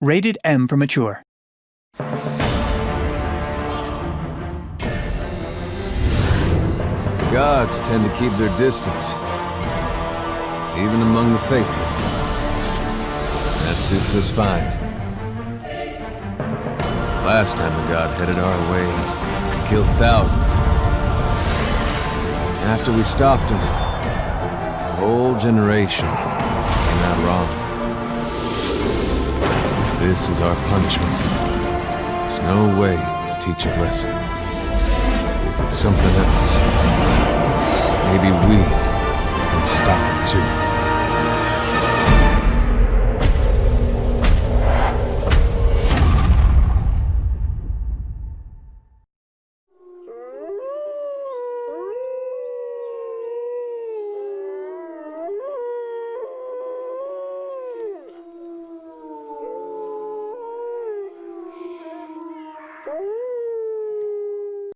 Rated M for mature. Gods tend to keep their distance, even among the faithful. That suits us fine. Last time a god headed our way, he killed thousands. After we stopped him, a whole generation came out wrong. This is our punishment. It's no way to teach a lesson. If it's something else, maybe we can stop it too.